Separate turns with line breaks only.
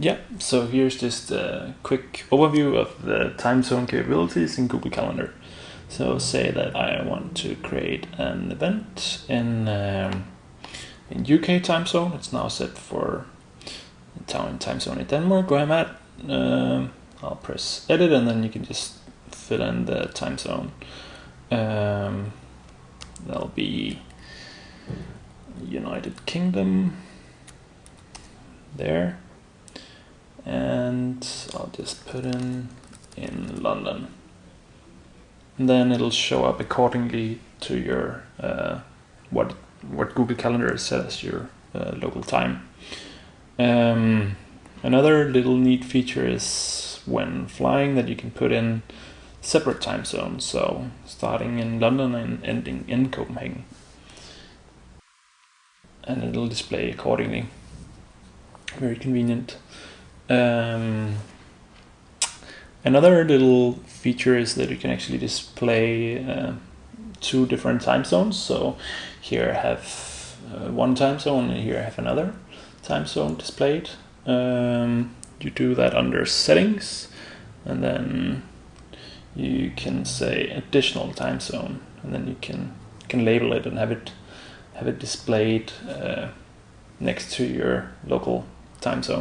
Yeah, so here's just a quick overview of the time zone capabilities in Google Calendar. So say that I want to create an event in um, in UK time zone. It's now set for town time zone in Denmark where I'm at. Um, I'll press edit and then you can just fill in the time zone. Um, that'll be United Kingdom there and I'll just put in in London and then it'll show up accordingly to your uh, what what Google Calendar says your uh, local time. Um, another little neat feature is when flying that you can put in separate time zones, so starting in London and ending in Copenhagen, and it'll display accordingly. Very convenient. Um, another little feature is that you can actually display uh, two different time zones. So here I have uh, one time zone and here I have another time zone displayed. Um, you do that under settings and then you can say additional time zone and then you can can label it and have it have it displayed uh, next to your local time zone.